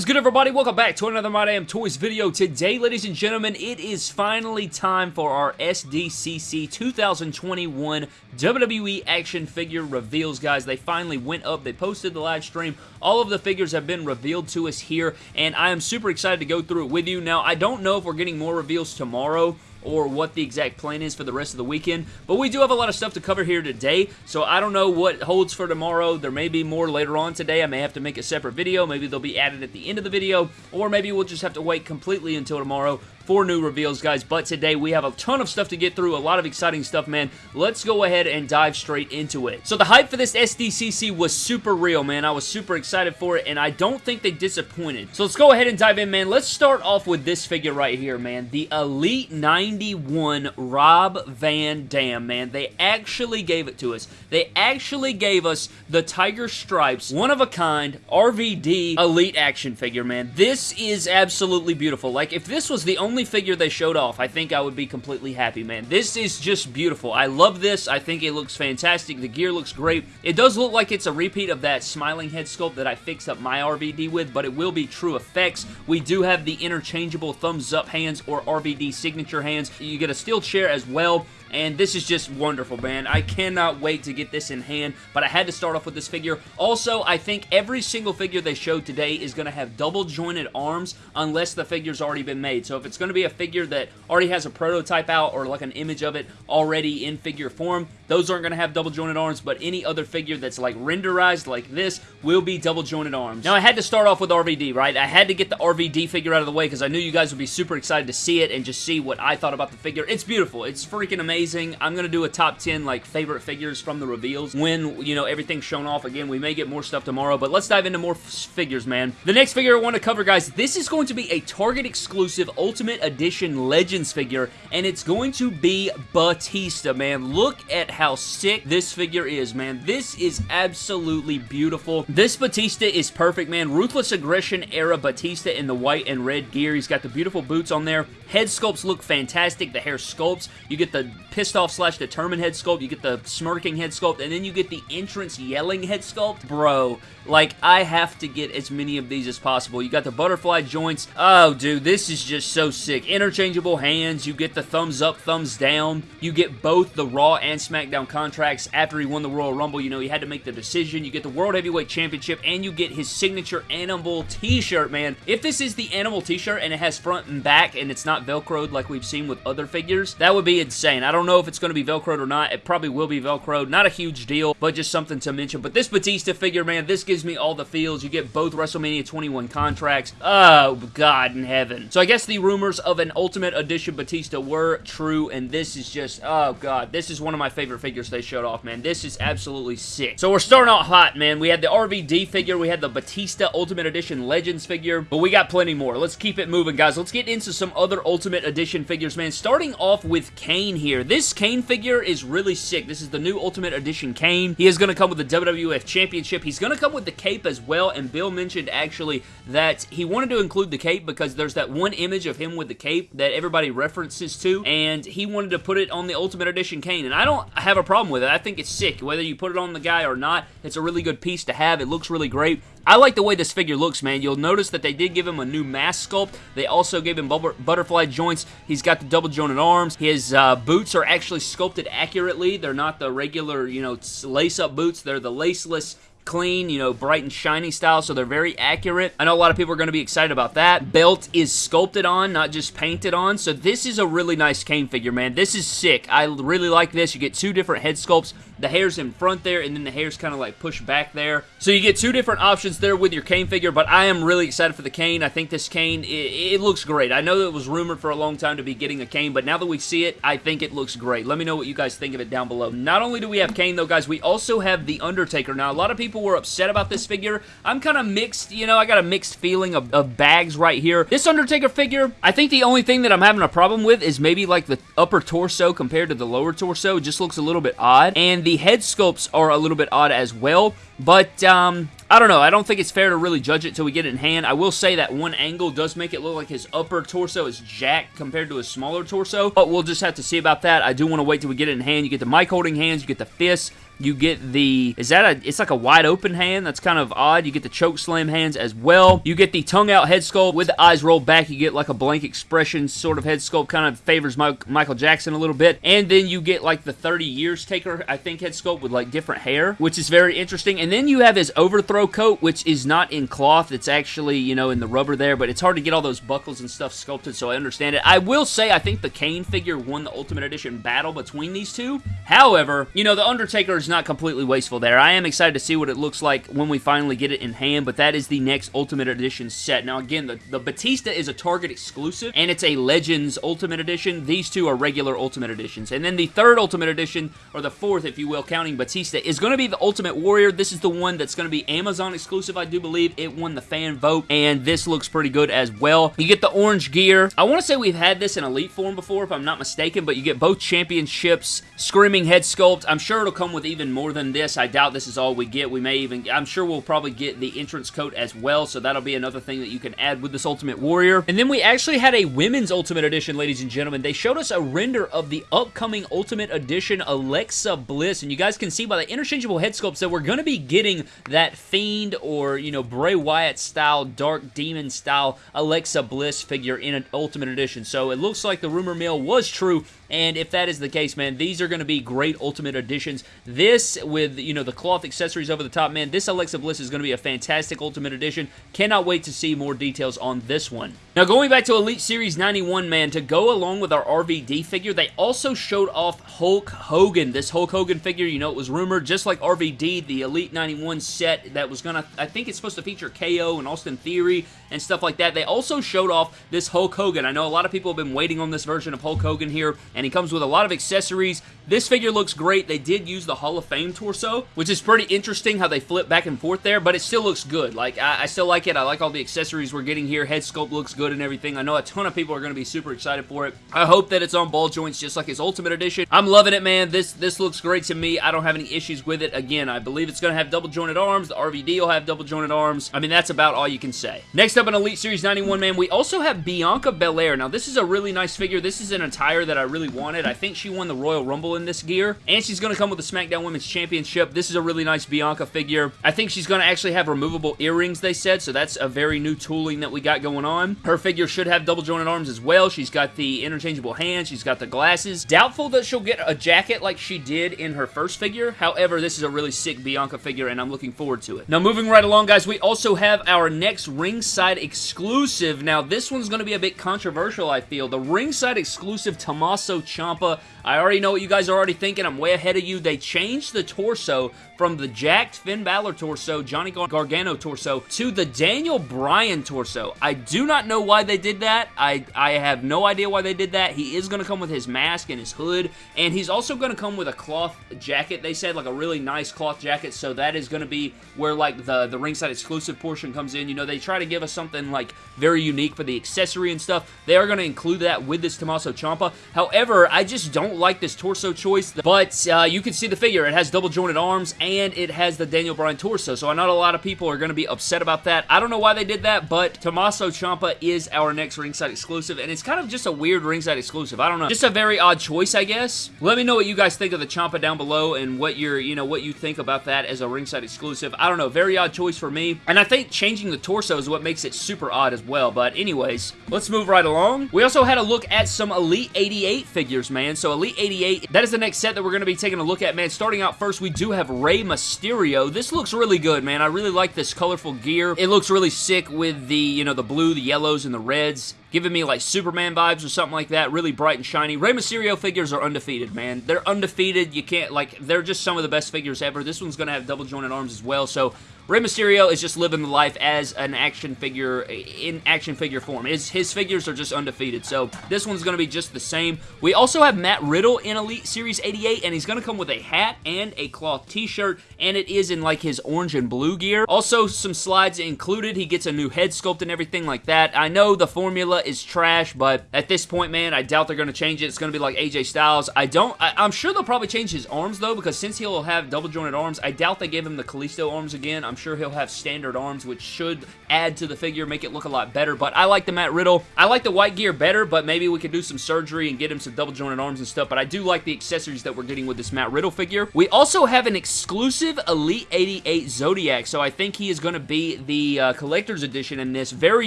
is good, everybody? Welcome back to another My Damn Toys video. Today, ladies and gentlemen, it is finally time for our SDCC 2021 WWE action figure reveals, guys. They finally went up. They posted the live stream. All of the figures have been revealed to us here, and I am super excited to go through it with you. Now, I don't know if we're getting more reveals tomorrow, or what the exact plan is for the rest of the weekend. But we do have a lot of stuff to cover here today, so I don't know what holds for tomorrow. There may be more later on today. I may have to make a separate video. Maybe they'll be added at the end of the video, or maybe we'll just have to wait completely until tomorrow for new reveals, guys. But today we have a ton of stuff to get through, a lot of exciting stuff, man. Let's go ahead and dive straight into it. So the hype for this SDCC was super real, man. I was super excited for it, and I don't think they disappointed. So let's go ahead and dive in, man. Let's start off with this figure right here, man. The Elite 91 Rob Van Dam, man. They actually gave it to us. They actually gave us the Tiger Stripes, one of a kind, RVD Elite action figure, man. This is absolutely beautiful. Like, if this was the only only figure they showed off, I think I would be completely happy, man. This is just beautiful. I love this. I think it looks fantastic. The gear looks great. It does look like it's a repeat of that smiling head sculpt that I fixed up my RVD with, but it will be true effects. We do have the interchangeable thumbs up hands or RVD signature hands. You get a steel chair as well and this is just wonderful, man. I cannot wait to get this in hand, but I had to start off with this figure. Also, I think every single figure they showed today is going to have double jointed arms unless the figure's already been made. So if it's going to be a figure that already has a prototype out or like an image of it already in figure form, those aren't going to have double jointed arms, but any other figure that's like renderized like this will be double jointed arms. Now, I had to start off with RVD, right? I had to get the RVD figure out of the way because I knew you guys would be super excited to see it and just see what I thought about the figure. It's beautiful. It's freaking amazing amazing. I'm going to do a top 10 like favorite figures from the reveals when, you know, everything's shown off. Again, we may get more stuff tomorrow, but let's dive into more figures, man. The next figure I want to cover, guys, this is going to be a Target exclusive Ultimate Edition Legends figure, and it's going to be Batista, man. Look at how sick this figure is, man. This is absolutely beautiful. This Batista is perfect, man. Ruthless Aggression era Batista in the white and red gear. He's got the beautiful boots on there. Head sculpts look fantastic. The hair sculpts. You get the pissed off slash determined head sculpt. You get the smirking head sculpt. And then you get the entrance yelling head sculpt. Bro, like, I have to get as many of these as possible. You got the butterfly joints. Oh, dude, this is just so sick. Interchangeable hands. You get the thumbs up, thumbs down. You get both the Raw and SmackDown contracts after he won the Royal Rumble. You know, he had to make the decision. You get the World Heavyweight Championship, and you get his signature Animal t-shirt, man. If this is the Animal t-shirt and it has front and back and it's not Velcroed like we've seen with other figures, that would be insane. I don't know if it's going to be Velcroed or not. It probably will be Velcroed. Not a huge deal, but just something to mention. But this Batista figure, man, this gives me all the feels. You get both WrestleMania 21 contracts. Oh, God in heaven. So I guess the rumors of an Ultimate Edition Batista were true, and this is just, oh, God. This is one of my favorite figures they showed off, man. This is absolutely sick. So we're starting out hot, man. We had the RVD figure. We had the Batista Ultimate Edition Legends figure, but we got plenty more. Let's keep it moving, guys. Let's get into some other Ultimate Edition figures, man. Starting off with Kane here. This Kane figure is really sick. This is the new Ultimate Edition Kane. He is going to come with the WWF Championship. He's going to come with the cape as well, and Bill mentioned actually that he wanted to include the cape because there's that one image of him with the cape that everybody references to, and he wanted to put it on the Ultimate Edition Kane, and I don't have a problem with it. I think it's sick. Whether you put it on the guy or not, it's a really good piece to have. It looks really great. I like the way this figure looks, man. You'll notice that they did give him a new mask sculpt. They also gave him butterfly joints. He's got the double jointed arms. His uh, boots are actually sculpted accurately. They're not the regular, you know, lace-up boots. They're the laceless clean, you know, bright and shiny style, so they're very accurate. I know a lot of people are going to be excited about that. Belt is sculpted on, not just painted on, so this is a really nice Kane figure, man. This is sick. I really like this. You get two different head sculpts. The hair's in front there, and then the hair's kind of like pushed back there. So you get two different options there with your Kane figure, but I am really excited for the Kane. I think this Kane, it, it looks great. I know that it was rumored for a long time to be getting a Kane, but now that we see it, I think it looks great. Let me know what you guys think of it down below. Not only do we have Kane, though, guys, we also have The Undertaker. Now, a lot of people were upset about this figure. I'm kind of mixed, you know, I got a mixed feeling of, of bags right here. This Undertaker figure, I think the only thing that I'm having a problem with is maybe like the upper torso compared to the lower torso. Just looks a little bit odd. And the head sculpts are a little bit odd as well. But, um, I don't know. I don't think it's fair to really judge it till we get it in hand. I will say that one angle does make it look like his upper torso is jacked compared to his smaller torso, but we'll just have to see about that. I do want to wait till we get it in hand. You get the mic holding hands, you get the fists, You get the, is that a, it's like a wide open hand. That's kind of odd. You get the choke slam hands as well. You get the tongue out head sculpt with the eyes rolled back. You get like a blank expression sort of head sculpt. Kind of favors Michael Jackson a little bit. And then you get like the 30 years taker, I think, head sculpt with like different hair, which is very interesting. And then you have his overthrow coat, which is not in cloth. It's actually, you know, in the rubber there, but it's hard to get all those buckles and stuff sculpted, so I understand it. I will say I think the Kane figure won the Ultimate Edition battle between these two. However, you know, the Undertaker is not completely wasteful there. I am excited to see what it looks like when we finally get it in hand, but that is the next Ultimate Edition set. Now, again, the, the Batista is a Target exclusive, and it's a Legends Ultimate Edition. These two are regular Ultimate Editions. And then the third Ultimate Edition, or the fourth, if you will, counting Batista, is going to be the Ultimate Warrior. This is the one that's going to be Amazon exclusive, I do believe. It won the fan vote, and this looks pretty good as well. You get the orange gear. I want to say we've had this in Elite form before, if I'm not mistaken, but you get both championships, Screaming Head Sculpt. I'm sure it'll come with even more than this. I doubt this is all we get. We may even, I'm sure we'll probably get the entrance coat as well, so that'll be another thing that you can add with this Ultimate Warrior. And then we actually had a women's Ultimate Edition, ladies and gentlemen. They showed us a render of the upcoming Ultimate Edition Alexa Bliss, and you guys can see by the interchangeable head sculpts that we're going to be getting that Fiend or, you know, Bray Wyatt style, Dark Demon style Alexa Bliss figure in an Ultimate Edition. So it looks like the rumor mill was true, and if that is the case, man, these are going to be great Ultimate Editions. This, with, you know, the cloth accessories over the top, man, this Alexa Bliss is going to be a fantastic Ultimate Edition. Cannot wait to see more details on this one. Now, going back to Elite Series 91, man, to go along with our RVD figure, they also showed off Hulk Hogan. This Hulk Hogan figure, you know, it was rumored, just like RVD, the Elite 91 set that was going to, I think it's supposed to feature KO and Austin Theory and stuff like that. They also showed off this Hulk Hogan. I know a lot of people have been waiting on this version of Hulk Hogan here, he comes with a lot of accessories. This figure looks great. They did use the Hall of Fame torso, which is pretty interesting how they flip back and forth there, but it still looks good. Like, I, I still like it. I like all the accessories we're getting here. Head sculpt looks good and everything. I know a ton of people are going to be super excited for it. I hope that it's on ball joints just like his Ultimate Edition. I'm loving it, man. This, this looks great to me. I don't have any issues with it. Again, I believe it's going to have double jointed arms. The RVD will have double jointed arms. I mean, that's about all you can say. Next up in Elite Series 91, man, we also have Bianca Belair. Now, this is a really nice figure. This is an attire that I really wanted. I think she won the Royal Rumble in this gear, and she's going to come with the SmackDown Women's Championship. This is a really nice Bianca figure. I think she's going to actually have removable earrings, they said, so that's a very new tooling that we got going on. Her figure should have double jointed arms as well. She's got the interchangeable hands. She's got the glasses. Doubtful that she'll get a jacket like she did in her first figure. However, this is a really sick Bianca figure, and I'm looking forward to it. Now, moving right along, guys, we also have our next ringside exclusive. Now, this one's going to be a bit controversial, I feel. The ringside exclusive Tommaso Ciampa. I already know what you guys are already thinking. I'm way ahead of you. They changed the torso from the jacked Finn Balor torso, Johnny Gar Gargano torso, to the Daniel Bryan torso. I do not know why they did that. I, I have no idea why they did that. He is going to come with his mask and his hood, and he's also going to come with a cloth jacket, they said, like a really nice cloth jacket, so that is going to be where, like, the, the ringside exclusive portion comes in. You know, they try to give us something, like, very unique for the accessory and stuff. They are going to include that with this Tommaso Ciampa. However, I just don't like this torso choice, but uh, you can see the figure. It has double jointed arms, and and it has the Daniel Bryan torso, so I know a lot of people are going to be upset about that. I don't know why they did that, but Tommaso Ciampa is our next ringside exclusive, and it's kind of just a weird ringside exclusive. I don't know. Just a very odd choice, I guess. Let me know what you guys think of the Ciampa down below and what you're, you know, what you think about that as a ringside exclusive. I don't know. Very odd choice for me, and I think changing the torso is what makes it super odd as well, but anyways, let's move right along. We also had a look at some Elite 88 figures, man. So Elite 88, that is the next set that we're going to be taking a look at, man. Starting out first, we do have Rey Mysterio. This looks really good, man. I really like this colorful gear. It looks really sick with the, you know, the blue, the yellows, and the reds giving me like Superman vibes or something like that, really bright and shiny. Rey Mysterio figures are undefeated, man. They're undefeated. You can't, like, they're just some of the best figures ever. This one's going to have double jointed arms as well, so Rey Mysterio is just living the life as an action figure, in action figure form. His, his figures are just undefeated, so this one's going to be just the same. We also have Matt Riddle in Elite Series 88, and he's going to come with a hat and a cloth t-shirt, and it is in like his orange and blue gear. Also, some slides included. He gets a new head sculpt and everything like that. I know the formula is trash, but at this point, man, I doubt they're going to change it. It's going to be like AJ Styles. I don't, I, I'm sure they'll probably change his arms, though, because since he'll have double jointed arms, I doubt they gave him the Kalisto arms again. I'm sure he'll have standard arms, which should add to the figure, make it look a lot better. But I like the Matt Riddle. I like the white gear better, but maybe we could do some surgery and get him some double jointed arms and stuff. But I do like the accessories that we're getting with this Matt Riddle figure. We also have an exclusive Elite 88 Zodiac, so I think he is going to be the uh, collector's edition in this. Very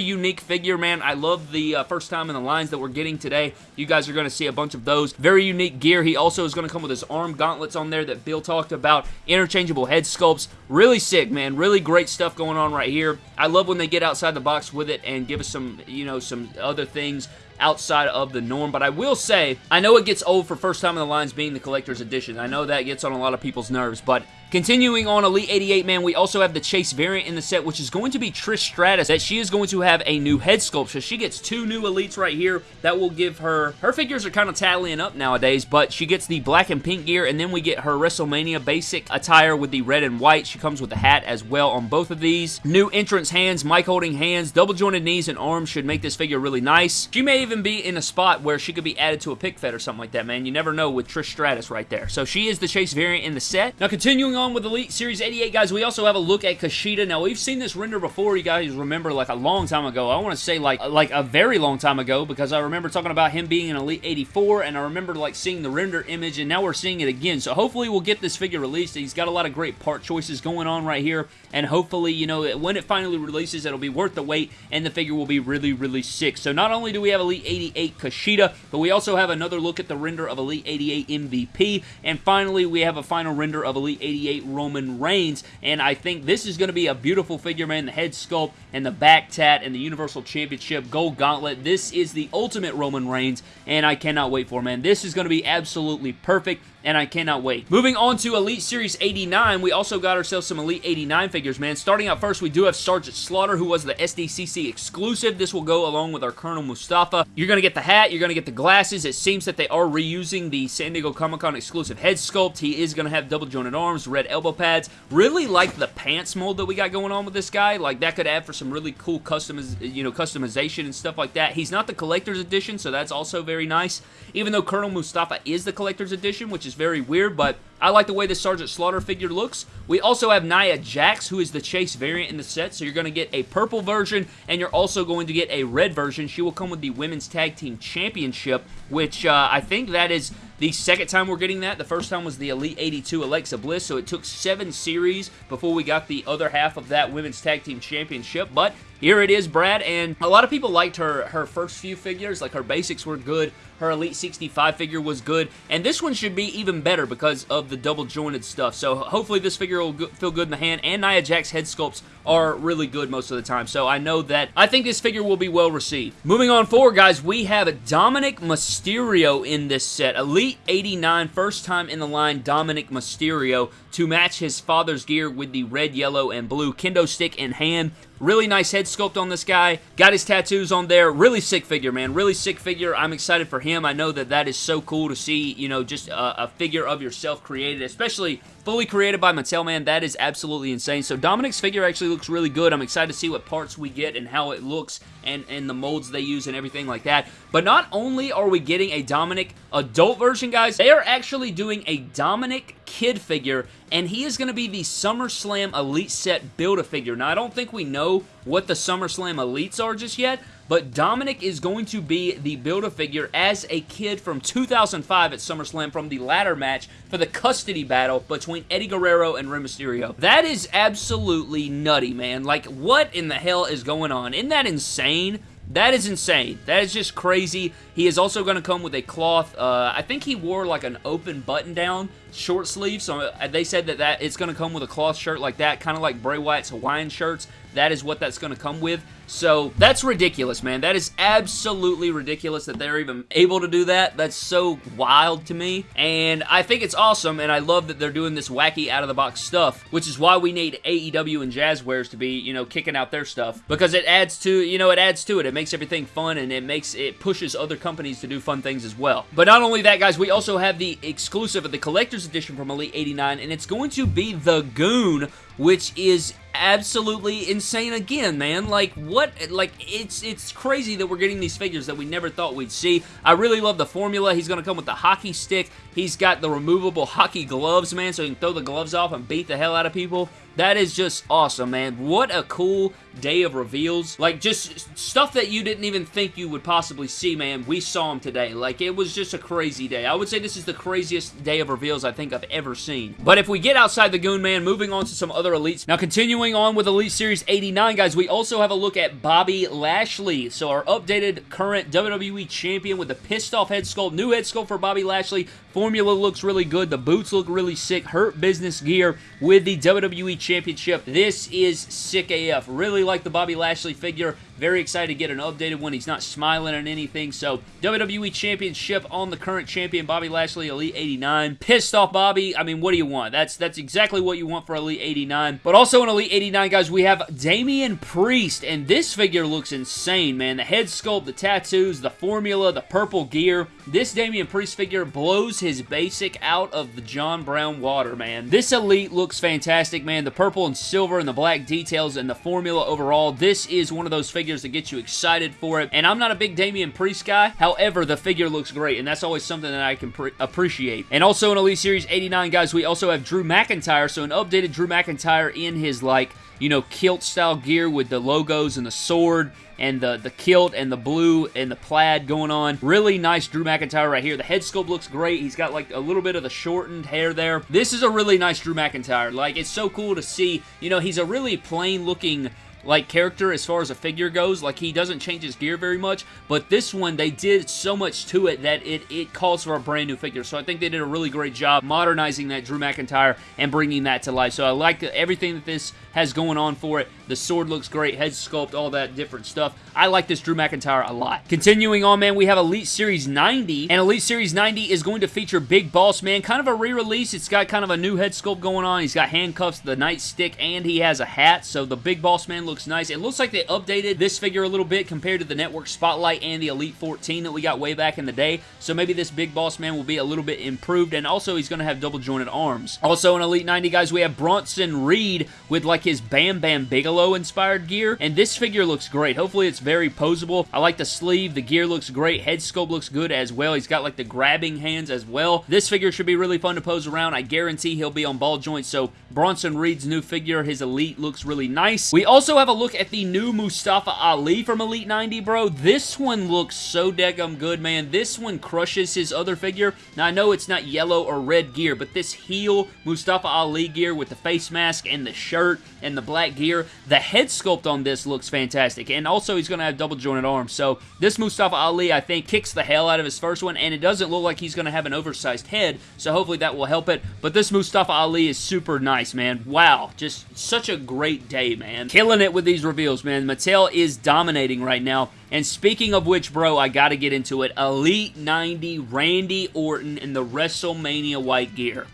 unique figure, man. I love the uh, first time in the lines that we're getting today. You guys are going to see a bunch of those. Very unique gear. He also is going to come with his arm gauntlets on there that Bill talked about. Interchangeable head sculpts. Really sick, man. Really great stuff going on right here. I love when they get outside the box with it and give us some, you know, some other things outside of the norm. But I will say, I know it gets old for first time in the lines being the collector's edition. I know that gets on a lot of people's nerves, but Continuing on Elite 88, man, we also have the Chase variant in the set, which is going to be Trish Stratus, that she is going to have a new head sculpt. So she gets two new Elites right here. That will give her... Her figures are kind of tallying up nowadays, but she gets the black and pink gear, and then we get her WrestleMania basic attire with the red and white. She comes with a hat as well on both of these. New entrance hands, mic holding hands, double jointed knees and arms should make this figure really nice. She may even be in a spot where she could be added to a pick fed or something like that, man. You never know with Trish Stratus right there. So she is the Chase variant in the set. Now, continuing on on with Elite Series 88, guys, we also have a look at Kushida. Now, we've seen this render before, you guys remember, like a long time ago. I want to say, like, like a very long time ago, because I remember talking about him being an Elite 84, and I remember, like, seeing the render image, and now we're seeing it again. So, hopefully, we'll get this figure released. He's got a lot of great part choices going on right here, and hopefully, you know, when it finally releases, it'll be worth the wait, and the figure will be really, really sick. So, not only do we have Elite 88 Kushida, but we also have another look at the render of Elite 88 MVP, and finally, we have a final render of Elite 88 Roman Reigns and I think this is going to be a beautiful figure, man. The head sculpt and the back tat and the Universal Championship Gold Gauntlet. This is the ultimate Roman Reigns, and I cannot wait for, man. This is going to be absolutely perfect and I cannot wait. Moving on to Elite Series 89, we also got ourselves some Elite 89 figures, man. Starting out first, we do have Sergeant Slaughter, who was the SDCC exclusive. This will go along with our Colonel Mustafa. You're going to get the hat, you're going to get the glasses. It seems that they are reusing the San Diego Comic-Con exclusive head sculpt. He is going to have double jointed arms, red elbow pads. Really like the pants mold that we got going on with this guy. Like, that could add for some really cool customiz you know, customization and stuff like that. He's not the collector's edition, so that's also very nice. Even though Colonel Mustafa is the collector's edition, which is very weird, but I like the way the Sergeant Slaughter figure looks. We also have Nia Jax, who is the Chase variant in the set, so you're going to get a purple version, and you're also going to get a red version. She will come with the Women's Tag Team Championship, which uh, I think that is the second time we're getting that. The first time was the Elite 82 Alexa Bliss, so it took seven series before we got the other half of that Women's Tag Team Championship, but here it is, Brad, and a lot of people liked her, her first few figures. Like, her basics were good. Her Elite 65 figure was good, and this one should be even better because of the double jointed stuff. So hopefully this figure will go feel good in the hand, and Nia Jax head sculpts are really good most of the time. So I know that I think this figure will be well received. Moving on forward, guys, we have Dominik Mysterio in this set. Elite 89, first time in the line, Dominik Mysterio to match his father's gear with the red, yellow, and blue kendo stick in hand. Really nice head sculpt on this guy. Got his tattoos on there. Really sick figure, man. Really sick figure. I'm excited for him. I know that that is so cool to see, you know, just a, a figure of yourself created, especially fully created by Mattel, man. That is absolutely insane. So Dominik's figure actually looks really good. I'm excited to see what parts we get and how it looks and, and the molds they use and everything like that. But not only are we getting a Dominik adult version, guys, they are actually doing a Dominik kid figure, and he is going to be the SummerSlam Elite Set Build-A-Figure. Now, I don't think we know what the SummerSlam Elites are just yet, but Dominik is going to be the Build-A-Figure as a kid from 2005 at SummerSlam from the ladder match for the custody battle between Eddie Guerrero and Rey Mysterio. That is absolutely nutty, man. Like, what in the hell is going on? Isn't that insane? That is insane. That is just crazy. He is also going to come with a cloth. Uh, I think he wore like an open button-down short sleeve. So uh, they said that, that it's going to come with a cloth shirt like that, kind of like Bray Wyatt's Hawaiian shirts. That is what that's going to come with. So that's ridiculous, man. That is absolutely ridiculous that they're even able to do that. That's so wild to me. And I think it's awesome, and I love that they're doing this wacky out-of-the-box stuff, which is why we need AEW and Jazwares to be, you know, kicking out their stuff. Because it adds to, you know, it adds to it. It makes everything fun, and it makes, it pushes other companies to do fun things as well. But not only that, guys, we also have the exclusive of the Collector's Edition from Elite 89, and it's going to be The Goon, which is absolutely insane again, man. Like, what? Like, it's it's crazy that we're getting these figures that we never thought we'd see. I really love the formula. He's going to come with the hockey stick. He's got the removable hockey gloves, man, so he can throw the gloves off and beat the hell out of people. That is just awesome, man. What a cool day of reveals. Like, just stuff that you didn't even think you would possibly see, man. We saw him today. Like, it was just a crazy day. I would say this is the craziest day of reveals I think I've ever seen. But if we get outside the Goon Man, moving on to some other elites. Now, continuing on with Elite Series 89, guys, we also have a look at Bobby Lashley. So, our updated current WWE Champion with the pissed off head sculpt. New head sculpt for Bobby Lashley. Formula looks really good. The boots look really sick. Hurt Business gear with the WWE Championship. This is sick AF. Really like the Bobby Lashley figure. Very excited to get an updated one. He's not smiling at anything. So, WWE Championship on the current champion, Bobby Lashley, Elite 89. Pissed off Bobby. I mean, what do you want? That's that's exactly what you want for Elite 89. But also in Elite 89, guys, we have Damian Priest. And this figure looks insane, man. The head sculpt, the tattoos, the formula, the purple gear. This Damian Priest figure blows his basic out of the John Brown water, man. This Elite looks fantastic, man. The purple and silver and the black details and the formula overall. This is one of those figures figures to get you excited for it. And I'm not a big Damian Priest guy. However, the figure looks great, and that's always something that I can appreciate. And also in Elite Series 89, guys, we also have Drew McIntyre. So an updated Drew McIntyre in his, like, you know, kilt style gear with the logos and the sword and the, the kilt and the blue and the plaid going on. Really nice Drew McIntyre right here. The head sculpt looks great. He's got like a little bit of the shortened hair there. This is a really nice Drew McIntyre. Like, it's so cool to see. You know, he's a really plain looking like character as far as a figure goes. Like he doesn't change his gear very much, but this one they did so much to it that it it calls for a brand new figure. So I think they did a really great job modernizing that Drew McIntyre and bringing that to life. So I like everything that this has going on for it. The sword looks great, head sculpt, all that different stuff. I like this Drew McIntyre a lot. Continuing on, man, we have Elite Series 90, and Elite Series 90 is going to feature Big Boss Man, kind of a re-release. It's got kind of a new head sculpt going on. He's got handcuffs, the nightstick, and he has a hat, so the Big Boss Man looks nice. It looks like they updated this figure a little bit compared to the Network Spotlight and the Elite 14 that we got way back in the day, so maybe this Big Boss Man will be a little bit improved, and also he's going to have double jointed arms. Also in Elite 90, guys, we have Bronson Reed with like his Bam Bam Bigelow inspired gear, and this figure looks great. Hopefully it's very posable. I like the sleeve. The gear looks great. Head sculpt looks good as well. He's got like the grabbing hands as well. This figure should be really fun to pose around. I guarantee he'll be on ball joints, so Bronson Reed's new figure, his Elite, looks really nice. We also have a look at the new Mustafa Ali from Elite 90, bro. This one looks so daggum good, man. This one crushes his other figure. Now, I know it's not yellow or red gear, but this heel Mustafa Ali gear with the face mask and the shirt and the black gear. The head sculpt on this looks fantastic, and also he's going to have double jointed arms. So this Mustafa Ali, I think, kicks the hell out of his first one, and it doesn't look like he's going to have an oversized head, so hopefully that will help it. But this Mustafa Ali is super nice, man. Wow, just such a great day, man. Killing it with these reveals, man. Mattel is dominating right now. And speaking of which, bro, I gotta get into it. Elite 90 Randy Orton in the WrestleMania white gear.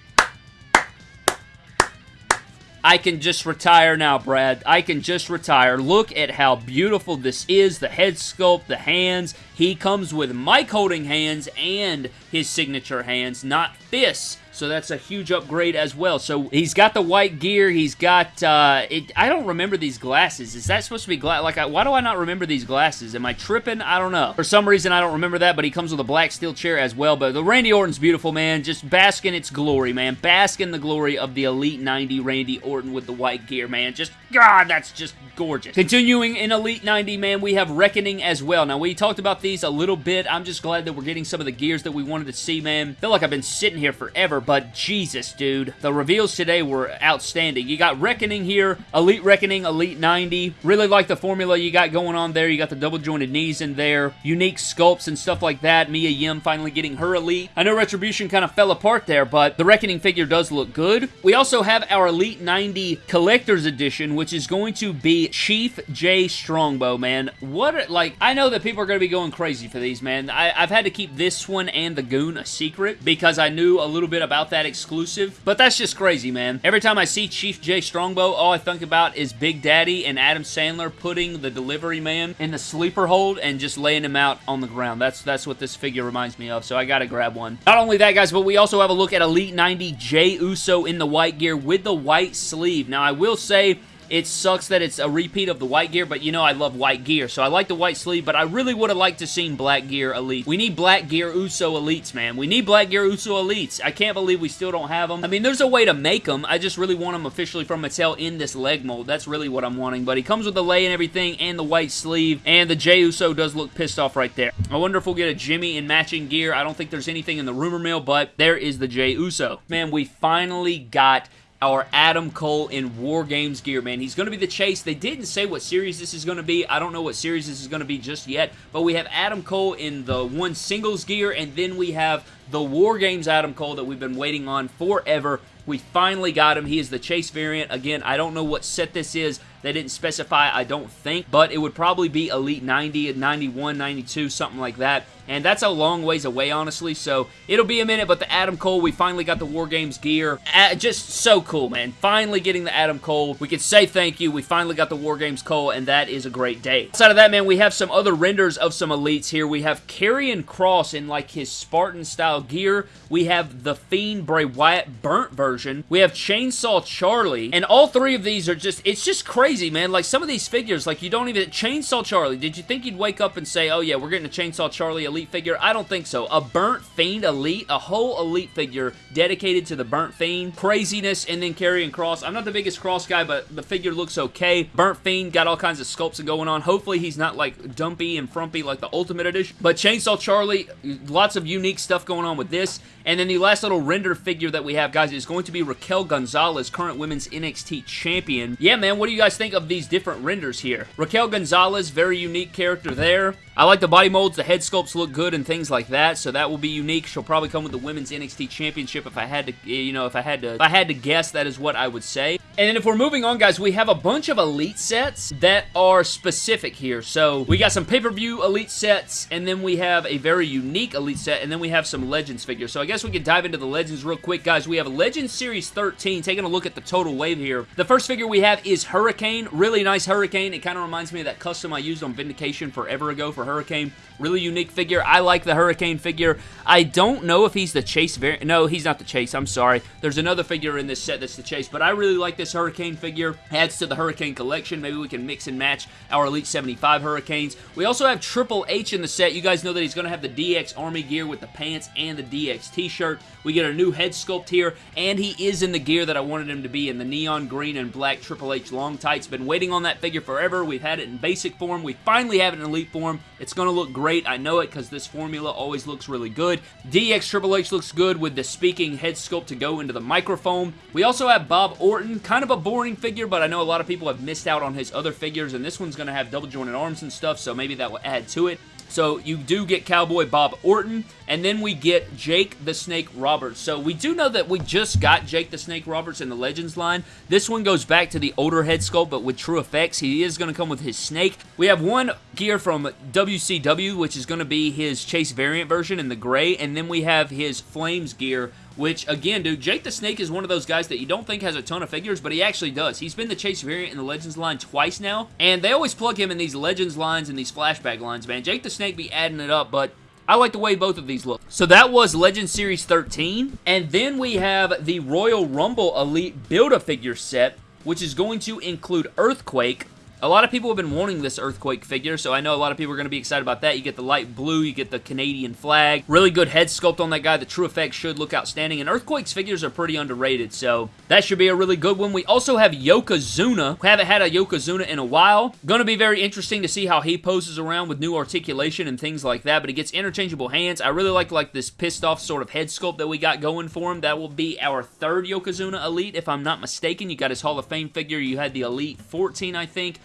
I can just retire now, Brad. I can just retire. Look at how beautiful this is. The head sculpt, the hands. He comes with mic holding hands and his signature hands, not fists so that's a huge upgrade as well. So he's got the white gear. He's got, uh, it, I don't remember these glasses. Is that supposed to be, gla like, I, why do I not remember these glasses? Am I tripping? I don't know. For some reason, I don't remember that, but he comes with a black steel chair as well. But the Randy Orton's beautiful, man. Just bask in its glory, man. Bask in the glory of the Elite 90 Randy Orton with the white gear, man. Just, God, that's just gorgeous. Continuing in Elite 90, man, we have Reckoning as well. Now, we talked about these a little bit. I'm just glad that we're getting some of the gears that we wanted to see, man. I feel like I've been sitting here forever, but Jesus, dude. The reveals today were outstanding. You got Reckoning here, Elite Reckoning, Elite 90. Really like the formula you got going on there. You got the double jointed knees in there, unique sculpts and stuff like that. Mia Yim finally getting her Elite. I know Retribution kind of fell apart there, but the Reckoning figure does look good. We also have our Elite 90 Collector's Edition, which is going to be Chief Jay Strongbow, man. What, like, I know that people are going to be going crazy for these, man. I, have had to keep this one and the Goon a secret because I knew a little bit about that exclusive, but that's just crazy, man. Every time I see Chief Jay Strongbow, all I think about is Big Daddy and Adam Sandler putting the delivery man in the sleeper hold and just laying him out on the ground. That's, that's what this figure reminds me of, so I gotta grab one. Not only that, guys, but we also have a look at Elite 90 Jey Uso in the white gear with the white sleeve. Now, I will say It sucks that it's a repeat of the white gear, but you know I love white gear, so I like the white sleeve, but I really would have liked to seen black gear elite. We need black gear Uso elites, man. We need black gear Uso elites. I can't believe we still don't have them. I mean, there's a way to make them. I just really want them officially from Mattel in this leg mold. That's really what I'm wanting, but he comes with the lei and everything and the white sleeve, and the Jey Uso does look pissed off right there. I wonder if we'll get a Jimmy in matching gear. I don't think there's anything in the rumor mill, but there is the Jey Uso. Man, we finally got our Adam Cole in War Games gear, man. He's going to be the chase. They didn't say what series this is going to be. I don't know what series this is going to be just yet, but we have Adam Cole in the one singles gear, and then we have the War Games Adam Cole that we've been waiting on forever. We finally got him. He is the chase variant. Again, I don't know what set this is. They didn't specify, I don't think, but it would probably be Elite 90, 91, 92, something like that. And that's a long ways away, honestly, so it'll be a minute, but the Adam Cole, we finally got the War Games gear. Uh, just so cool, man. Finally getting the Adam Cole. We can say thank you. We finally got the War Games Cole, and that is a great day. Outside of that, man, we have some other renders of some elites here. We have Karrion Cross in, like, his Spartan-style gear. We have the Fiend Bray Wyatt burnt version. We have Chainsaw Charlie, and all three of these are just, it's just crazy, man. Like, some of these figures, like, you don't even, Chainsaw Charlie, did you think you'd wake up and say, oh, yeah, we're getting a Chainsaw Charlie Elite figure? I don't think so. A Burnt Fiend Elite, a whole Elite figure dedicated to the Burnt Fiend. Craziness, and then Karrion Cross. I'm not the biggest Cross guy, but the figure looks okay. Burnt Fiend got all kinds of sculpts going on. Hopefully he's not like dumpy and frumpy like the Ultimate Edition. But Chainsaw Charlie, lots of unique stuff going on with this. And then the last little render figure that we have, guys, is going to be Raquel Gonzalez, current Women's NXT Champion. Yeah, man, what do you guys think of these different renders here? Raquel Gonzalez, very unique character there. I like the body molds, the head sculpts look good and things like that, so that will be unique. She'll probably come with the Women's NXT Championship if I had to, eh, you know, if I had to, if I had to guess, that is what I would say. And then if we're moving on, guys, we have a bunch of Elite sets that are specific here. So we got some pay-per-view Elite sets, and then we have a very unique Elite set, and then we have some Legends figures. So I guess we can dive into the Legends real quick, guys. We have Legends Series 13, taking a look at the total wave here. The first figure we have is Hurricane. Really nice Hurricane. It kind of reminds me of that custom I used on Vindication forever ago for Hurricane. Really unique figure. I like the Hurricane figure. I don't know if he's the Chase variant. No, he's not the Chase. I'm sorry. There's another figure in this set that's the Chase, but I really like this Hurricane figure. Adds to the Hurricane collection. Maybe we can mix and match our Elite 75 Hurricanes. We also have Triple H in the set. You guys know that he's going to have the DX Army gear with the pants and the DX t-shirt. We get a new head sculpt here, and he is in the gear that I wanted him to be in, the neon green and black Triple H long tights. Been waiting on that figure forever. We've had it in basic form. We finally have it in elite form. It's going to look great. I know it because this formula always looks really good. DX Triple H looks good with the speaking head sculpt to go into the microphone. We also have Bob Orton, kind of a boring figure, but I know a lot of people have missed out on his other figures, and this one's going to have double jointed arms and stuff, so maybe that will add to it. So you do get Cowboy Bob Orton, and then we get Jake the Snake Roberts. So we do know that we just got Jake the Snake Roberts in the Legends line. This one goes back to the older head sculpt, but with true effects. He is going to come with his snake. We have one gear from WCW, which is going to be his Chase variant version in the gray, and then we have his Flames gear, which, again, dude, Jake the Snake is one of those guys that you don't think has a ton of figures, but he actually does. He's been the Chase variant in the Legends line twice now, and they always plug him in these Legends lines and these flashback lines, man. Jake the Snake be adding it up, but I like the way both of these look. So that was Legend Series 13, and then we have the Royal Rumble Elite Build-A-Figure set, which is going to include Earthquake, a lot of people have been wanting this Earthquake figure, so I know a lot of people are going to be excited about that. You get the light blue, you get the Canadian flag. Really good head sculpt on that guy. The True Effect should look outstanding, and Earthquake's figures are pretty underrated, so that should be a really good one. We also have Yokozuna. We haven't had a Yokozuna in a while. Going to be very interesting to see how he poses around with new articulation and things like that, but he gets interchangeable hands. I really like like this pissed off sort of head sculpt that we got going for him. That will be our third Yokozuna Elite, if I'm not mistaken. You got his Hall of Fame figure. You had the Elite 14, I think.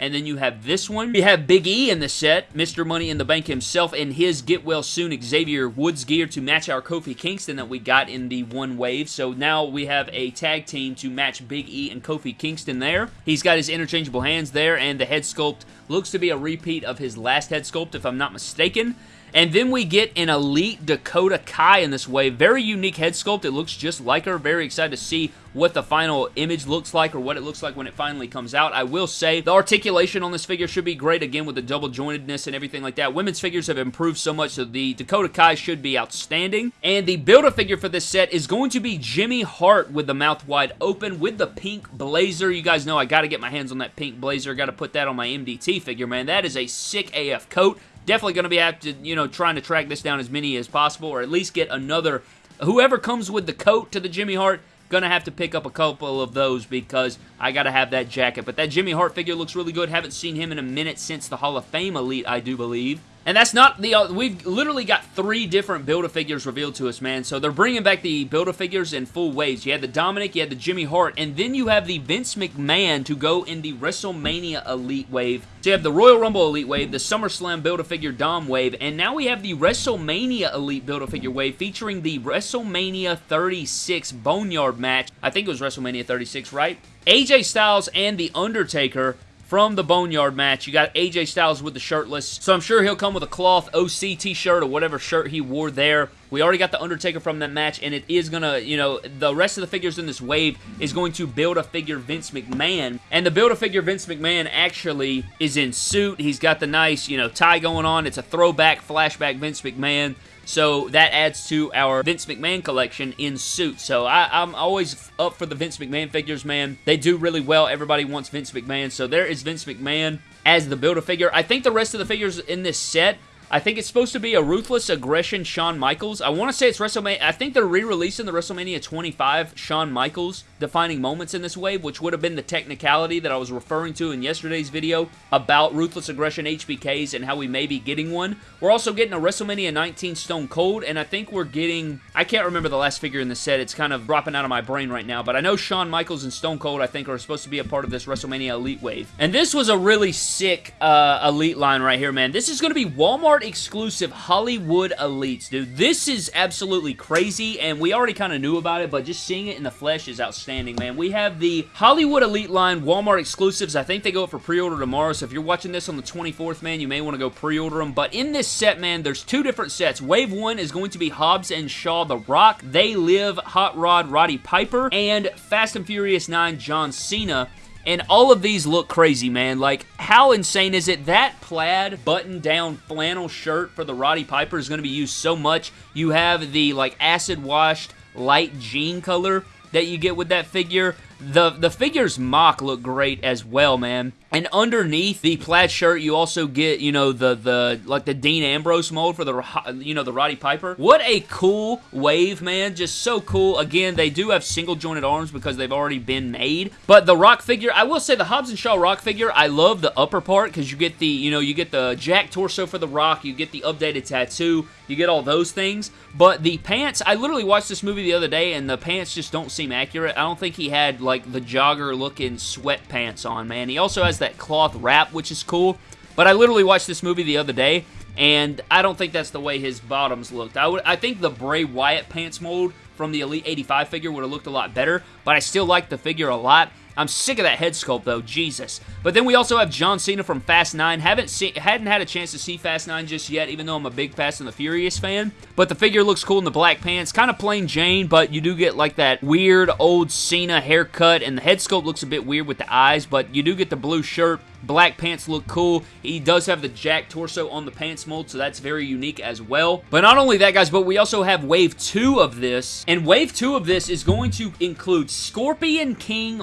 And then you have this one. We have Big E in the set, Mr. Money in the Bank himself, and his Get Well Soon Xavier Woods gear to match our Kofi Kingston that we got in the one wave. So now we have a tag team to match Big E and Kofi Kingston there. He's got his interchangeable hands there, and the head sculpt looks to be a repeat of his last head sculpt, if I'm not mistaken. And then we get an Elite Dakota Kai in this wave. Very unique head sculpt. It looks just like her. Very excited to see what the final image looks like or what it looks like when it finally comes out. I will say the articulation on this figure should be great, again, with the double jointedness and everything like that. Women's figures have improved so much, so the Dakota Kai should be outstanding. And the Build-A-Figure for this set is going to be Jimmy Hart with the mouth wide open with the pink blazer. You guys know I got to get my hands on that pink blazer. Got to put that on my MDT figure, man. That is a sick AF coat. Definitely going to be after, you know, trying to track this down as many as possible or at least get another whoever comes with the coat to the Jimmy Hart, Gonna have to pick up a couple of those because I gotta have that jacket. But that Jimmy Hart figure looks really good. Haven't seen him in a minute since the Hall of Fame Elite, I do believe. And that's not the, uh, we've literally got three different Build-A-Figures revealed to us, man. So they're bringing back the Build-A-Figures in full waves. You had the Dominik, you had the Jimmy Hart, and then you have the Vince McMahon to go in the WrestleMania Elite Wave. So you have the Royal Rumble Elite Wave, the SummerSlam Build-A-Figure Dom Wave, and now we have the WrestleMania Elite Build-A-Figure Wave featuring the WrestleMania 36 Boneyard match. I think it was WrestleMania 36, right? AJ Styles and The Undertaker from the Boneyard match. You got AJ Styles with the shirtless, so I'm sure he'll come with a cloth OC t-shirt or whatever shirt he wore there. We already got the Undertaker from that match, and it is going to, you know, the rest of the figures in this wave is going to build a figure Vince McMahon. And the build a figure Vince McMahon actually is in suit. He's got the nice, you know, tie going on. It's a throwback, flashback Vince McMahon. So that adds to our Vince McMahon collection in suit. So I, am always up for the Vince McMahon figures, man. They do really well. Everybody wants Vince McMahon. So there is Vince McMahon as the Build-A-Figure. I think the rest of the figures in this set I think it's supposed to be a Ruthless Aggression Shawn Michaels. I want to say it's WrestleMania. I think they're re-releasing the WrestleMania 25 Shawn Michaels defining moments in this wave, which would have been the technicality that I was referring to in yesterday's video about Ruthless Aggression HBKs and how we may be getting one. We're also getting a WrestleMania 19 Stone Cold, and I think we're getting... I can't remember the last figure in the set. It's kind of dropping out of my brain right now, but I know Shawn Michaels and Stone Cold, I think, are supposed to be a part of this WrestleMania Elite wave. And this was a really sick uh, Elite line right here, man. This is going to be Walmart exclusive Hollywood Elites, dude. This is absolutely crazy, and we already kind of knew about it, but just seeing it in the flesh is outstanding, man. We have the Hollywood Elite line Walmart exclusives. I think they go up for pre-order tomorrow, so if you're watching this on the 24th, man, you may want to go pre-order them. But in this set, man, there's two different sets. Wave 1 is going to be Hobbs and Shaw The Rock. They Live Hot Rod Roddy Piper, and Fast and Furious 9 John Cena. And all of these look crazy, man. Like, how insane is it? That plaid button-down flannel shirt for the Roddy Piper is going to be used so much. You have the, like, acid-washed light jean color that you get with that figure. The, the figure's mock look great as well, man. And underneath the plaid shirt, you also get, you know, the, the like the Dean Ambrose mold for the, you know, the Roddy Piper. What a cool wave, man. Just so cool. Again, they do have single jointed arms because they've already been made. But the Rock figure, I will say the Hobbs and Shaw Rock figure, I love the upper part because you get the, you know, you get the Jack torso for the Rock, you get the updated tattoo, you get all those things. But the pants, I literally watched this movie the other day and the pants just don't seem accurate. I don't think he had, like, the jogger looking sweatpants on, man. He also has that cloth wrap, which is cool. But I literally watched this movie the other day, and I don't think that's the way his bottoms looked. I, would, I think the Bray Wyatt pants mold from the Elite 85 figure would have looked a lot better, but I still like the figure a lot. I'm sick of that head sculpt, though. Jesus. But then we also have John Cena from Fast 9. Haven't seen, hadn't had a chance to see Fast 9 just yet, even though I'm a big Fast and the Furious fan. But the figure looks cool in the black pants. Kind of plain Jane, but you do get like that weird old Cena haircut, and the head sculpt looks a bit weird with the eyes, but you do get the blue shirt Black pants look cool. He does have the Jack torso on the pants mold, so that's very unique as well. But not only that, guys, but we also have Wave 2 of this, and Wave 2 of this is going to include Scorpion King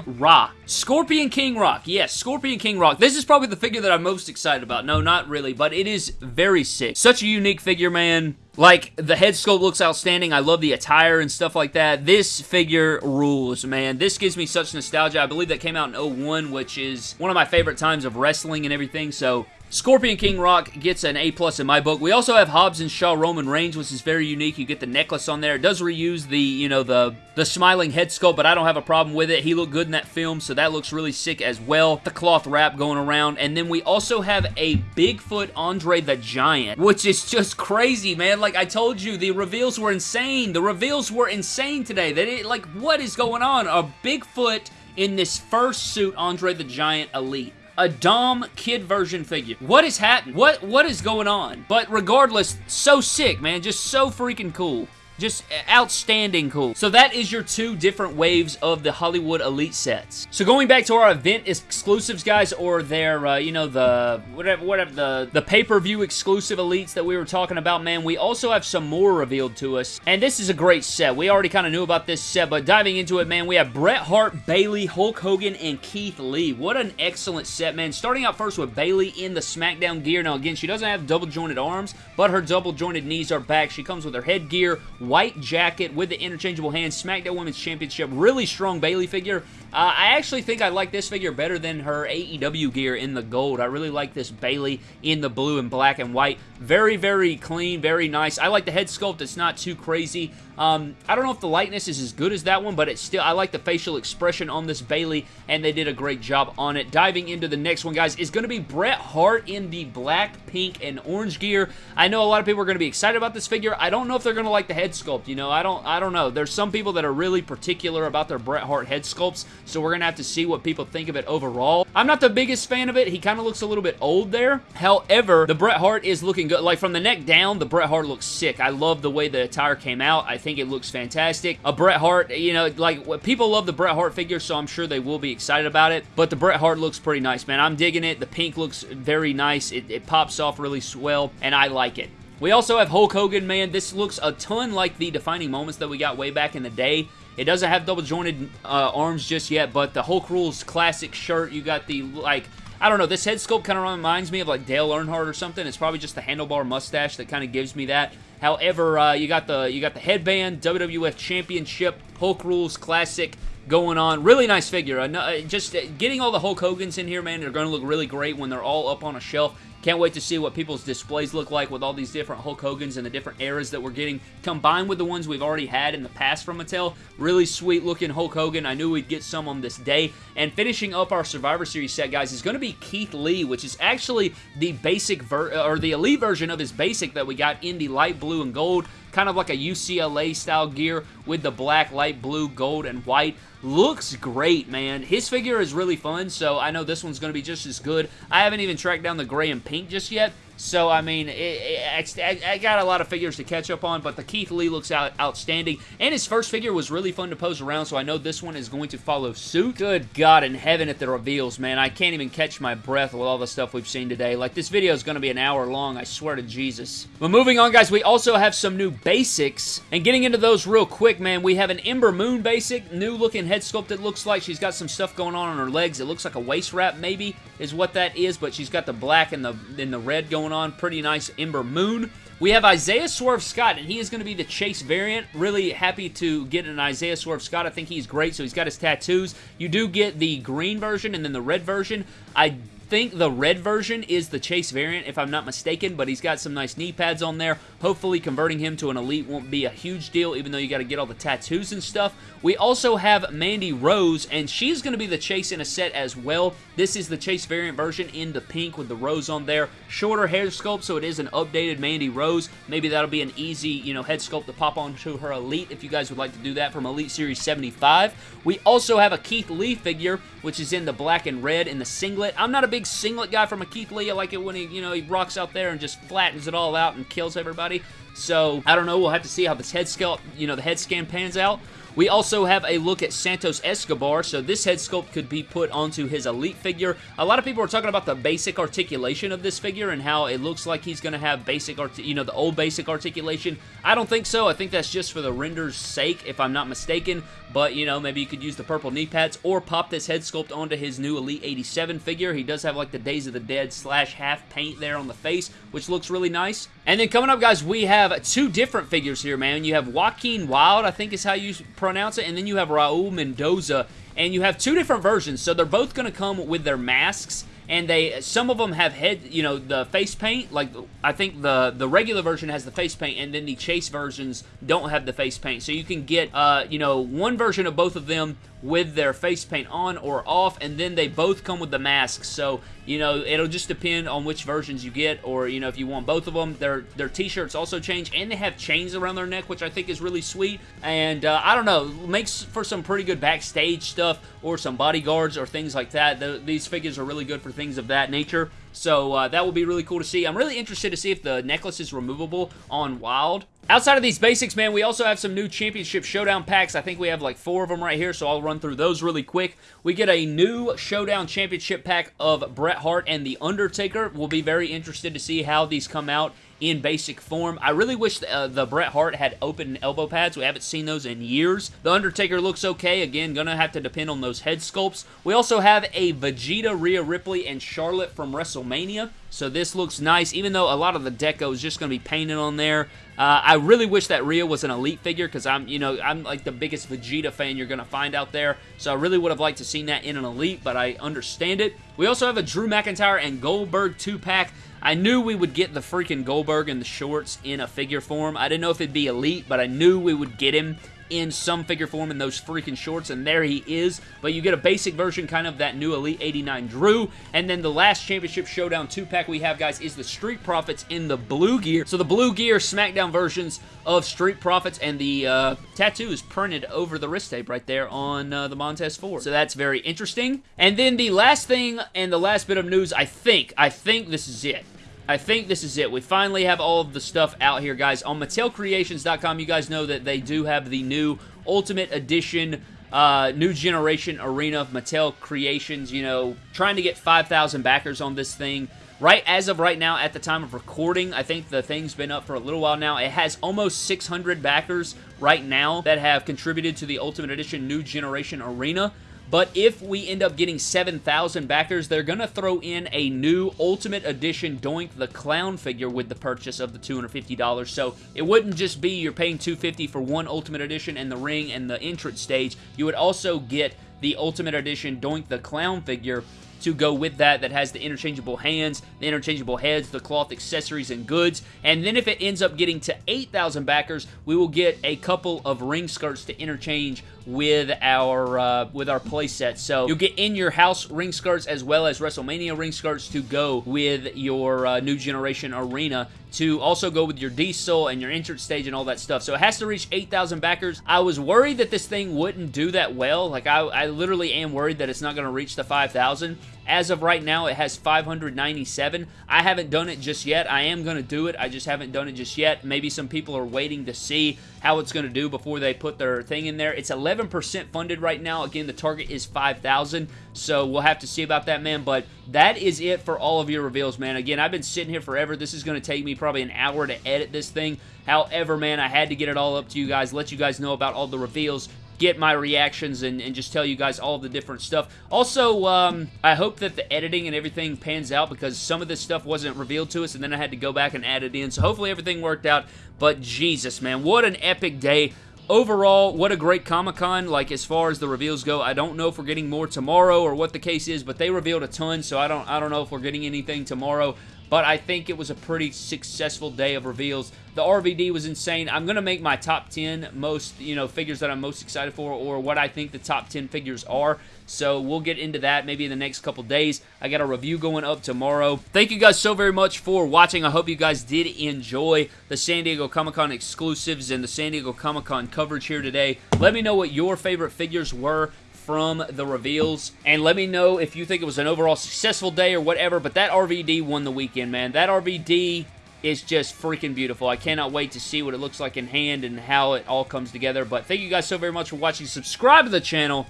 Scorpion King Rock. Yes, Scorpion King Rock. This is probably the figure that I'm most excited about. No, not really, but it is very sick. Such a unique figure, man. Like, the head sculpt looks outstanding. I love the attire and stuff like that. This figure rules, man. This gives me such nostalgia. I believe that came out in 01, which is one of my favorite times of wrestling and everything, so Scorpion King Rock gets an A plus in my book. We also have Hobbs and Shaw Roman Reigns, which is very unique. You get the necklace on there. It does reuse the, you know, the the smiling head sculpt, but I don't have a problem with it. He looked good in that film, so that looks really sick as well. The cloth wrap going around. And then we also have a Bigfoot Andre the Giant, which is just crazy, man. Like I told you, the reveals were insane. The reveals were insane today. They like, what is going on? A Bigfoot in this first suit Andre the Giant Elite. A Dom kid version figure. What is happening? What What is going on? But regardless, so sick, man. Just so freaking cool. Just outstanding cool. So that is your two different waves of the Hollywood Elite sets. So going back to our event exclusives, guys, or their, uh, you know, the, whatever, whatever, the, the pay-per-view exclusive Elites that we were talking about, man, we also have some more revealed to us. And this is a great set. We already kind of knew about this set, but diving into it, man, we have Bret Hart, Bayley, Hulk Hogan, and Keith Lee. What an excellent set, man. Starting out first with Bayley in the SmackDown gear. Now, again, she doesn't have double-jointed arms, but her double-jointed knees are back. She comes with her headgear, white jacket with the interchangeable hands, SmackDown Women's Championship, really strong Bayley figure. Uh, I actually think I like this figure better than her AEW gear in the gold. I really like this Bayley in the blue and black and white. Very, very clean, very nice. I like the head sculpt. It's not too crazy. Um, I don't know if the likeness is as good as that one, but it's still, I like the facial expression on this Bayley, and they did a great job on it. Diving into the next one, guys, is going to be Bret Hart in the black, pink, and orange gear. I know a lot of people are going to be excited about this figure. I don't know if they're going to like the head sculpt, you know. I don't, I don't know. There's some people that are really particular about their Bret Hart head sculpts, so we're going to have to see what people think of it overall. I'm not the biggest fan of it. He kind of looks a little bit old there. However, the Bret Hart is looking good. Like, from the neck down, the Bret Hart looks sick. I love the way the attire came out. I think it looks fantastic. A Bret Hart, you know, like, people love the Bret Hart figure, so I'm sure they will be excited about it. But the Bret Hart looks pretty nice, man. I'm digging it. The pink looks very nice. It, it pops off really swell, and I like it. We also have Hulk Hogan, man. This looks a ton like the defining moments that we got way back in the day. It doesn't have double jointed uh, arms just yet, but the Hulk Rules classic shirt, you got the, like, I don't know, this head sculpt kind of reminds me of like Dale Earnhardt or something. It's probably just the handlebar mustache that kind of gives me that. However, uh, you got the you got the headband, WWF Championship, Hulk Rules Classic going on. Really nice figure. Uh, just getting all the Hulk Hogans in here, man, they're going to look really great when they're all up on a shelf. Can't wait to see what people's displays look like with all these different Hulk Hogans and the different eras that we're getting combined with the ones we've already had in the past from Mattel. Really sweet looking Hulk Hogan. I knew we'd get some on this day. And finishing up our Survivor Series set, guys, is going to be Keith Lee, which is actually the basic ver uh, or the elite version of his basic that we got in the light blue and gold kind of like a UCLA style gear with the black, light blue, gold, and white. Looks great, man. His figure is really fun, so I know this one's going to be just as good. I haven't even tracked down the gray and pink just yet, so, I mean, it, it, I, I, got a lot of figures to catch up on, but the Keith Lee looks out, outstanding. And his first figure was really fun to pose around, so I know this one is going to follow suit. Good God in heaven at the reveals, man. I can't even catch my breath with all the stuff we've seen today. Like, this video is going to be an hour long, I swear to Jesus. But moving on, guys, we also have some new basics. And getting into those real quick, man, we have an Ember Moon basic. New looking head sculpt it looks like. She's got some stuff going on on her legs. It looks like a waist wrap, maybe, is what that is, but she's got the black and the, and the red going on. Pretty nice Ember Moon. We have Isaiah Swerve Scott, and he is going to be the Chase variant. Really happy to get an Isaiah Swerve Scott. I think he's great, so he's got his tattoos. You do get the green version and then the red version. I think the red version is the Chase variant, if I'm not mistaken, but he's got some nice knee pads on there. Hopefully converting him to an Elite won't be a huge deal, even though you got to get all the tattoos and stuff. We also have Mandy Rose, and she's going to be the Chase in a set as well. This is the Chase variant version in the pink with the rose on there. Shorter hair sculpt, so it is an updated Mandy Rose. Maybe that'll be an easy, you know, head sculpt to pop onto her Elite if you guys would like to do that from Elite Series 75. We also have a Keith Lee figure, which is in the black and red in the singlet. I'm not a big singlet guy from a Keith Lee. I like it when he, you know, he rocks out there and just flattens it all out and kills everybody. So, I don't know. We'll have to see how this head sculpt, you know, the head scan pans out. We also have a look at Santos Escobar, so this head sculpt could be put onto his Elite figure. A lot of people are talking about the basic articulation of this figure and how it looks like he's going to have basic, you know, the old basic articulation. I don't think so. I think that's just for the render's sake, if I'm not mistaken. But, you know, maybe you could use the purple knee pads or pop this head sculpt onto his new Elite 87 figure. He does have, like, the Days of the Dead slash half paint there on the face, which looks really nice. And then coming up, guys, we have two different figures here, man. You have Joaquin Wilde, I think is how you pronounce it, and then you have Raul Mendoza, and you have two different versions, so they're both going to come with their masks, and they some of them have head you know the face paint like I think the the regular version has the face paint and then the chase versions don't have the face paint. So you can get uh you know one version of both of them with their face paint on or off, and then they both come with the masks. So you know, it'll just depend on which versions you get, or you know, if you want both of them. Their their t-shirts also change, and they have chains around their neck, which I think is really sweet. And uh, I don't know, makes for some pretty good backstage stuff, or some bodyguards or things like that. The, these figures are really good for things of that nature. So uh, that will be really cool to see. I'm really interested to see if the necklace is removable on Wilde. Outside of these basics, man, we also have some new Championship Showdown packs. I think we have like four of them right here, so I'll run through those really quick. We get a new Showdown Championship pack of Bret Hart and The Undertaker. We'll be very interested to see how these come out in basic form. I really wish the, uh, the Bret Hart had open elbow pads. We haven't seen those in years. The Undertaker looks okay. Again, gonna have to depend on those head sculpts. We also have a Vegeta, Rhea Ripley, and Charlotte from WrestleMania. So this looks nice, even though a lot of the deco is just going to be painted on there. Uh, I really wish that Rhea was an Elite figure because I'm, you know, I'm like the biggest Vegeta fan you're going to find out there. So I really would have liked to seen that in an Elite, but I understand it. We also have a Drew McIntyre and Goldberg 2-pack. I knew we would get the freaking Goldberg in the shorts in a figure form. I didn't know if it'd be Elite, but I knew we would get him in some figure form in those freaking shorts, and there he is. But you get a basic version, kind of that new Elite 89 Drew. And then the last Championship Showdown 2-pack we have, guys, is the Street Profits in the blue gear. So the blue gear SmackDown versions of Street Profits, and the uh, tattoo is printed over the wrist tape right there on uh, the Montez Ford. So that's very interesting. And then the last thing and the last bit of news, I think, I think this is it. I think this is it. We finally have all of the stuff out here, guys. On MattelCreations.com, you guys know that they do have the new Ultimate Edition uh, new generation arena of Mattel Creations, you know, trying to get 5,000 backers on this thing. Right as of right now, at the time of recording, I think the thing's been up for a little while now. It has almost 600 backers right now that have contributed to the Ultimate Edition New Generation Arena. But if we end up getting 7,000 backers, they're going to throw in a new Ultimate Edition Doink the Clown figure with the purchase of the $250. So it wouldn't just be you're paying 250 for one Ultimate Edition and the ring and the entrance stage. You would also get the Ultimate Edition Doink the Clown figure to go with that that has the interchangeable hands, the interchangeable heads, the cloth accessories and goods. And then if it ends up getting to 8,000 backers, we will get a couple of ring skirts to interchange with our uh, with our playset. So you'll get in your house ring skirts as well as WrestleMania ring skirts to go with your uh, new generation arena to also go with your diesel and your entrance stage and all that stuff. So it has to reach 8,000 backers. I was worried that this thing wouldn't do that well. Like I, I literally am worried that it's not going to reach the 5,000. As of right now, it has 597. I haven't done it just yet. I am going to do it. I just haven't done it just yet. Maybe some people are waiting to see how it's going to do before they put their thing in there. It's 11% funded right now. Again, the target is 5,000, so we'll have to see about that, man. But that is it for all of your reveals, man. Again, I've been sitting here forever. This is going to take me probably an hour to edit this thing. However, man, I had to get it all up to you guys, let you guys know about all the reveals get my reactions and, and just tell you guys all the different stuff. Also, um, I hope that the editing and everything pans out because some of this stuff wasn't revealed to us and then I had to go back and add it in. So hopefully everything worked out. But Jesus, man, what an epic day. Overall, what a great Comic-Con, like as far as the reveals go. I don't know if we're getting more tomorrow or what the case is, but they revealed a ton, so I don't I don't know if we're getting anything tomorrow but I think it was a pretty successful day of reveals. The RVD was insane. I'm going to make my top 10 most, you know, figures that I'm most excited for or what I think the top 10 figures are. So we'll get into that maybe in the next couple days. I got a review going up tomorrow. Thank you guys so very much for watching. I hope you guys did enjoy the San Diego Comic-Con exclusives and the San Diego Comic-Con coverage here today. Let me know what your favorite figures were from the reveals. And let me know if you think it was an overall successful day or whatever, but that RVD won the weekend, man. That RVD is just freaking beautiful. I cannot wait to see what it looks like in hand and how it all comes together. But thank you guys so very much for watching. Subscribe to the channel.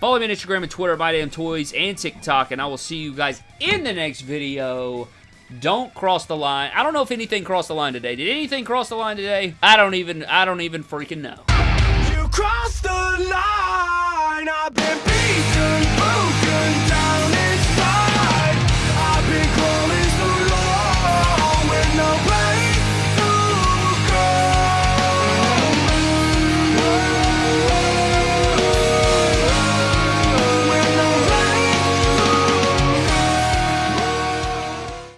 Follow me on Instagram and Twitter, at MyDamnToys, and TikTok, and I will see you guys in the next video. Don't cross the line. I don't know if anything crossed the line today. Did anything cross the line today? I don't even, I don't even freaking know. You crossed the line. I've been beat